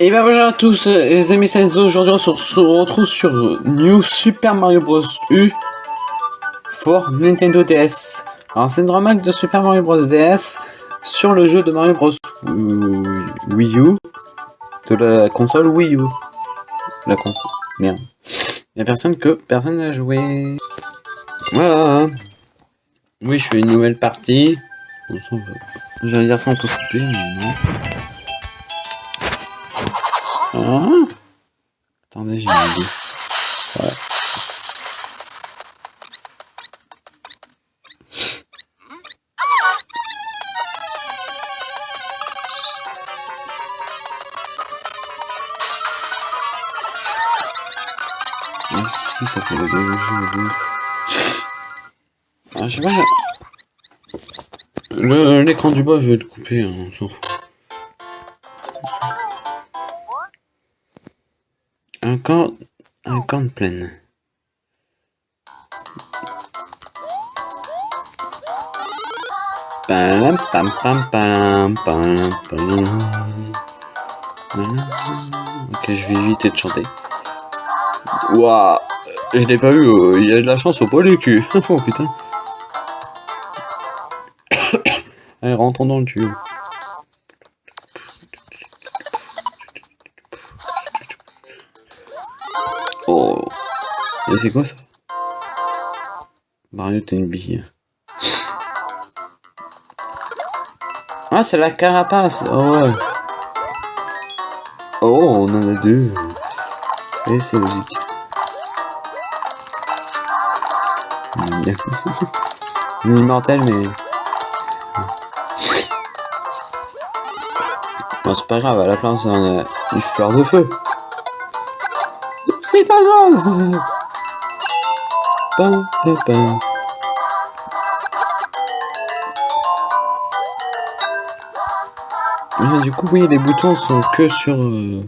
Et ben bonjour à tous les amis Senzo, aujourd'hui on se retrouve sur New Super Mario Bros. U pour Nintendo DS. Alors c'est une remake de Super Mario Bros. DS sur le jeu de Mario Bros. Wii U de la console Wii U. La console. Merde. Il a personne que personne n'a joué. Voilà. Oui, je fais une nouvelle partie. J'allais dire ça on peut couper, mais non. Ah. Attendez, j'ai une idée. Ouais. Ah si, ça fait le jeu de ouf. Ah, je sais pas. L'écran du bas, je vais le couper, hein. Un camp, un camp de plaine. Pam, pam, pam, pam. Ok, je vais éviter de chanter. Waouh, je l'ai pas eu, oh, il y a de la chance au poil du cul. oh putain. Allez, rentrons dans le tuyau. Oh. Et c'est quoi ça? Mario, t'es une bille. Ah, c'est la carapace. Oh ouais. Oh, on en a deux. Et c'est logique. Il est mais... c'est pas grave, à la place, on a une fleur de feu. C'est pas grave. Ah, du coup, oui, les boutons sont que sur... Euh,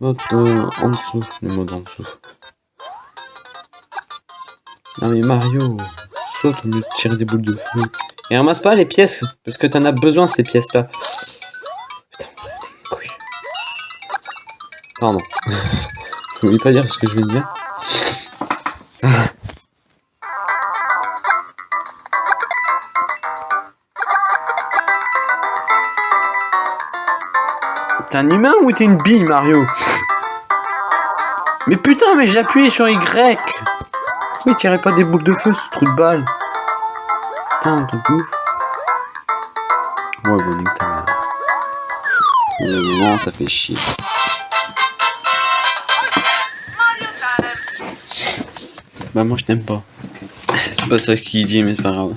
mode en dessous, le mode en dessous. Non mais Mario, saute au lieu de tirer des boules de feu. Et ramasse pas les pièces, parce que t'en as besoin ces pièces-là. Pardon. je voulais pas dire ce que je veux dire. T'es un humain ou t'es une bille, Mario Mais putain, mais j'ai appuyé sur Y Pourquoi il tirait pas des boules de feu, ce trou de balle Putain, ton ouf. Ouais, bon, nique ta mère. Non, ça fait chier. Bah moi je t'aime pas. C'est pas ça qu'il dit mais c'est pas grave.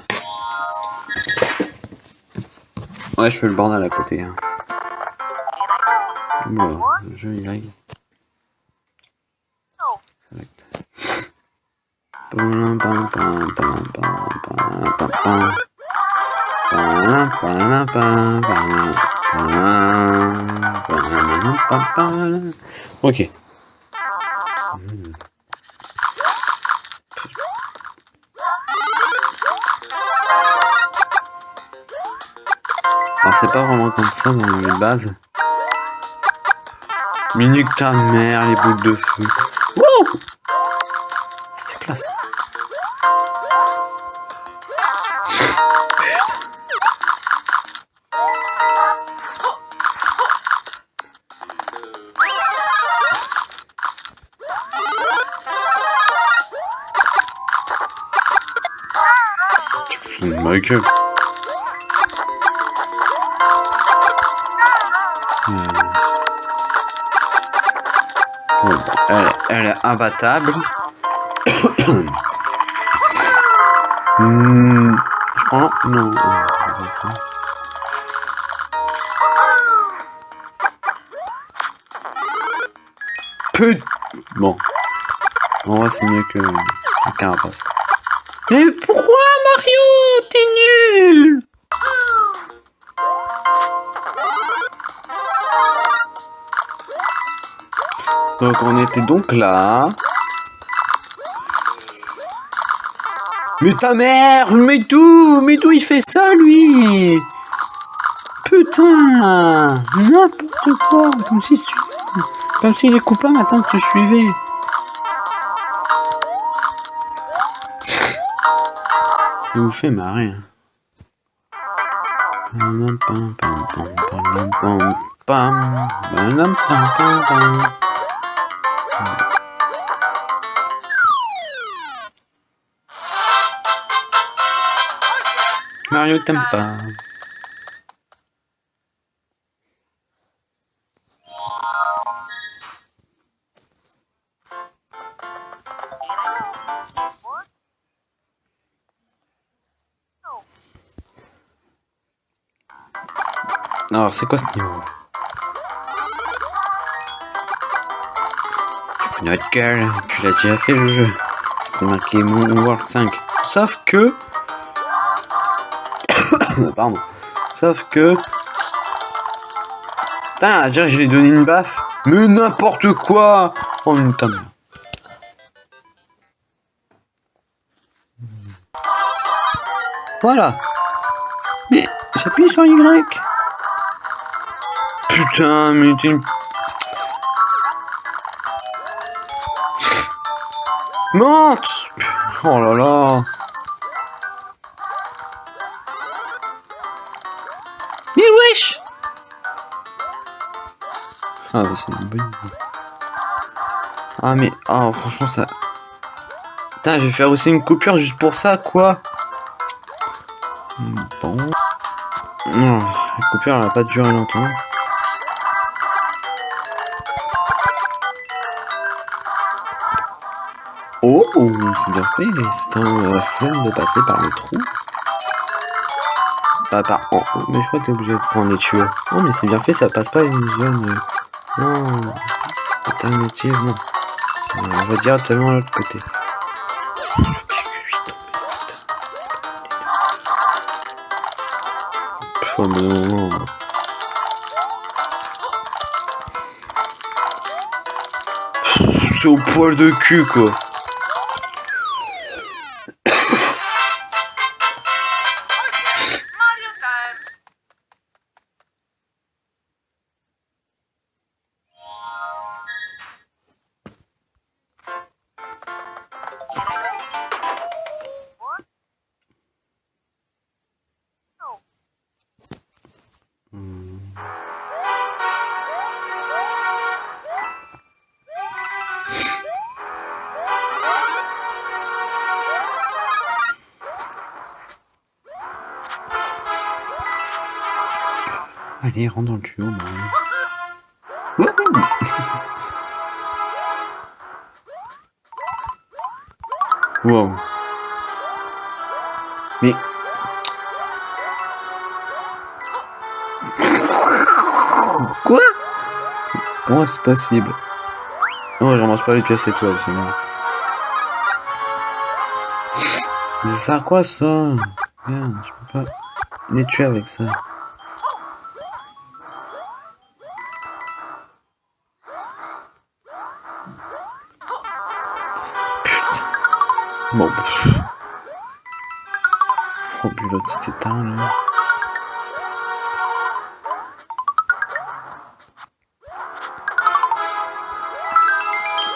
Ouais je fais le bordel à côté. Hein. Bon, le jeu il lag. Pam, c'est pas vraiment comme ça dans les bases. Minute ta mère, les boules de feu. Wow C'est classe. Elle, elle est imbattable. Hmm, je crois non. Put. Bon. En vrai, c'est mieux que le carapace. Mais pourquoi Donc on était donc là. Mais ta mère Mais tout Mais tout il fait ça lui Putain N'importe quoi Comme si tu... Comme si les copains maintenant te suivaient. Il vous fait marrer. Mario t'aime pas. Alors, c'est quoi ce niveau? Tu notre gueule, tu l'as déjà fait le jeu. C'est marqué Moon World 5. Sauf que... Pardon. Sauf que... Putain, déjà je lui ai donné une baffe. Mais n'importe quoi Oh putain. Voilà. Mais j'appuie sur Y. Putain, mais t'es une... Monte Oh là là Ah, bah c'est une. Ah, mais... Ah, franchement, ça... Putain, je vais faire aussi une coupure juste pour ça, quoi Bon... Non, la coupure, elle va pas durer longtemps. Oh, c'est bien fait, c'est un flemme de passer par le trou. Pas par en mais je crois que t'es obligé de prendre les tuyaux. Non, mais c'est bien fait, ça passe pas une zone. Non, alternative, non. On va directement à l'autre côté. Oh, mais non, non. C'est au poil de cul, quoi. Allez, rentre dans le tuyau, wow. Mais... Quoi? Comment c'est possible? Non, je ramasse pas les pièces étoiles, c'est bon. Ça sert à quoi ça? Merde, je peux pas les tuer avec ça. Bon. Oh, puis l'autre c'était tard là.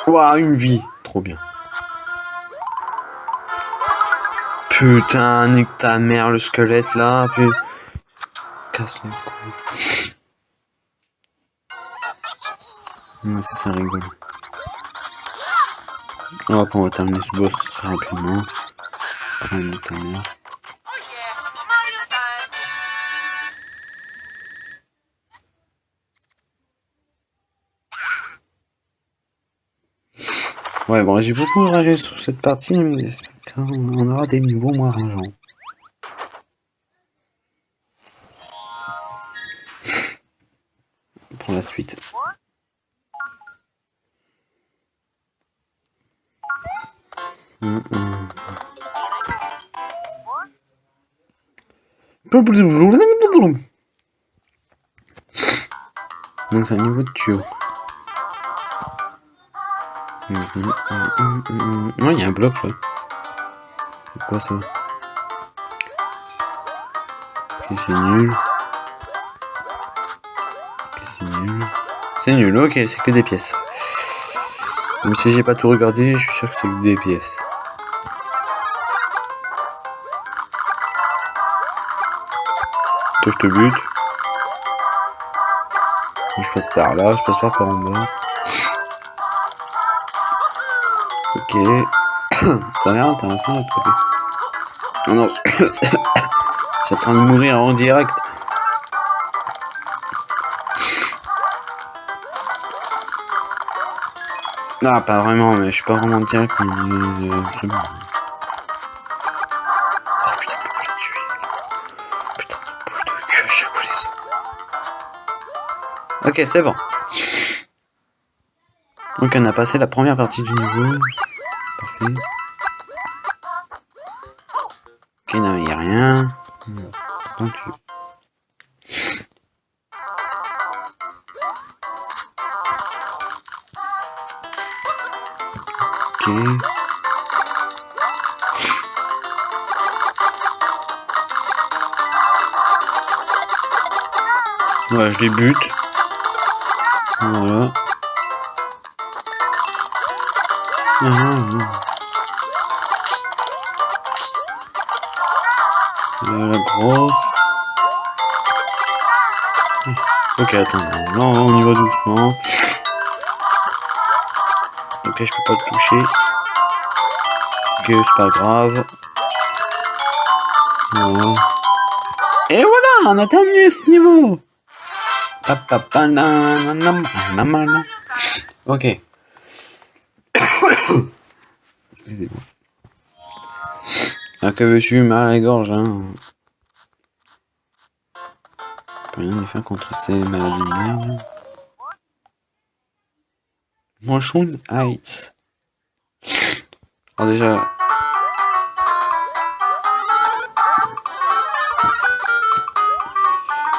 Ouah, une vie. Trop bien. Putain, nique ta mère, le squelette là. Puis... Casse le cou. Ça, c'est rigolo. On va terminer ce boss très rapidement. Ouais, bon, j'ai beaucoup ragé sur cette partie, mais qu'on aura des niveaux moins rageants. Pour la suite. Donc c'est un niveau de tuyau. Il y a un bloc là. C'est quoi ça? Ok, c'est nul. C'est nul, ok, c'est que des pièces. Même si j'ai pas tout regardé, je suis sûr que c'est que des pièces. Je te bute. Je passe par là, je passe par, en bas. Ok. Ça a l'air intéressant. Oh non, j'ai en train de mourir en direct. Non, pas vraiment, mais je suis pas vraiment direct, mais Ok, c'est bon. Donc on a passé la première partie du niveau. Parfait. Ok, non, n'y a rien. Tu... Ok. Ouais, je les bute. Voilà. Euh, la grosse. Ok, attends. Là, on y va doucement. Ok, je peux pas le toucher. Ok, c'est pas grave. Voilà. Et voilà, on a terminé ce niveau. Ok. Excusez-moi. Ah, que veux-tu, mal à la gorge, hein? Rien faire contre ces maladies de merde. Déjà...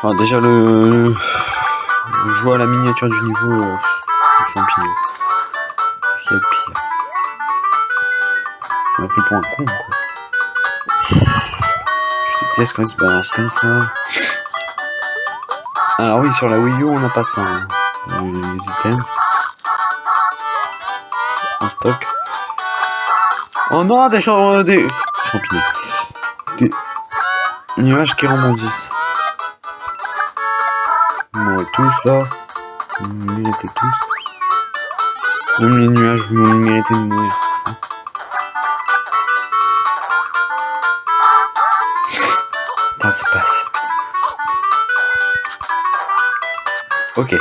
Alors déjà le... Je vois la miniature du niveau euh, champignon. C'est pire. Je m'a pris pour un con quoi. Je déteste quand il se balance comme ça. Alors oui, sur la Wii U, on n'a pas ça. Hein. Les items. En stock. Oh non, des, champ des... champignons. Des nuages qui rebondissent. Bon, tous là. Vous méritez tous. Même les nuages, vous méritez de mourir. Putain, c'est pas assez. Ok.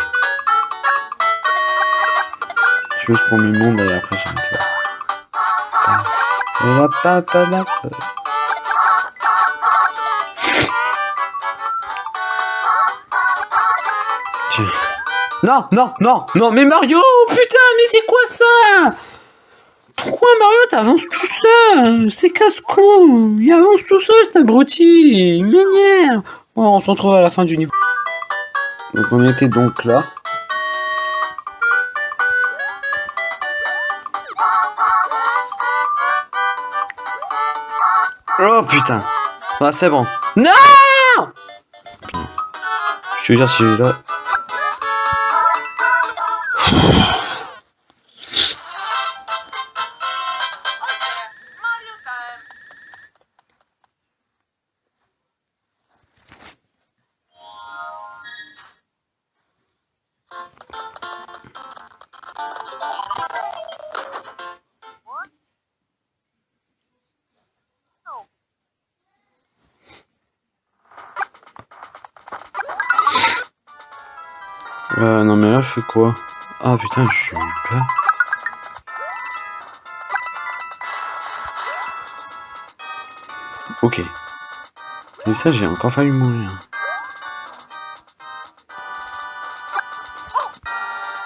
Je veux ce premier monde et après j'arrête là. Tiens. Non, non, non, non, mais Mario, putain, mais c'est quoi ça? Pourquoi Mario t'avances tout seul? C'est casse-cou Il avance tout seul, cet abruti Il m'énerve Bon, on se retrouve à la fin du niveau. Donc on était donc là. Oh putain Ah c'est bon. Non Je te jure si Euh, non mais là je fais quoi? Ah putain, je suis là. Ok. Et ça, j'ai encore fallu mourir.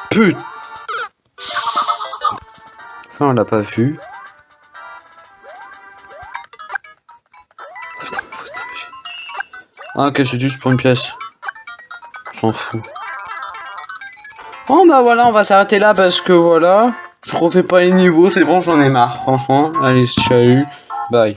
Putain Ça, on l'a pas vu. Putain, faut se Ah, ok, c'est juste pour une pièce. S'en fout. Bon bah voilà, on va s'arrêter là parce que voilà, je refais pas les niveaux, c'est bon, j'en ai marre, franchement. Allez, salut, bye.